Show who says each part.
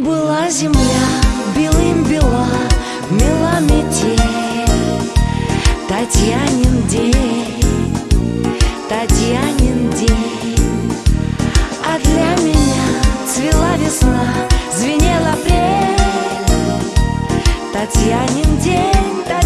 Speaker 1: Была земля белым бела, мела метель. Татьянин день, Татьянин день. А для меня цвела весна, звенела апрель Татьянин день, Татьянин день,